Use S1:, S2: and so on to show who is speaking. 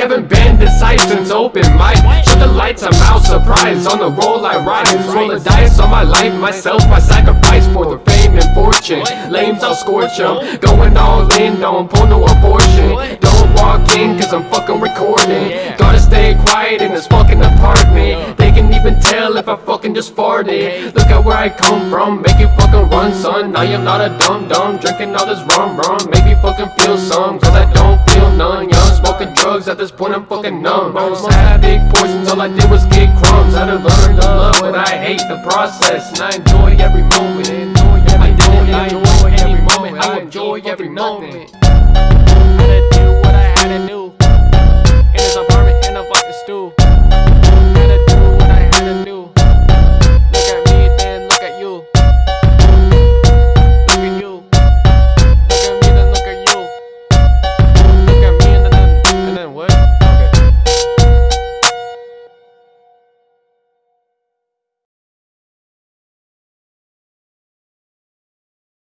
S1: haven't been decisive since open mic. Shut the lights, I'm out surprised On the roll I rise Roll the dice. On my life Myself I sacrifice for the fame and fortune. Lames I'll scorch them Going all in, don't pull no abortion. Don't walk in cause I'm fucking recording. Gotta stay quiet in this fucking apartment can even tell if I fucking just farted. Look at where I come from, make it fucking run son. Now I am not a dumb dumb, drinking all this rum rum. Make me fucking feel some, cause I don't feel none. Young smoking drugs, at this point I'm fucking numb. I had big portions, all I did was get crumbs. I done learned to love, but I hate the process. And I enjoy every moment, I enjoy every moment. I enjoy every moment.
S2: I had to do trying to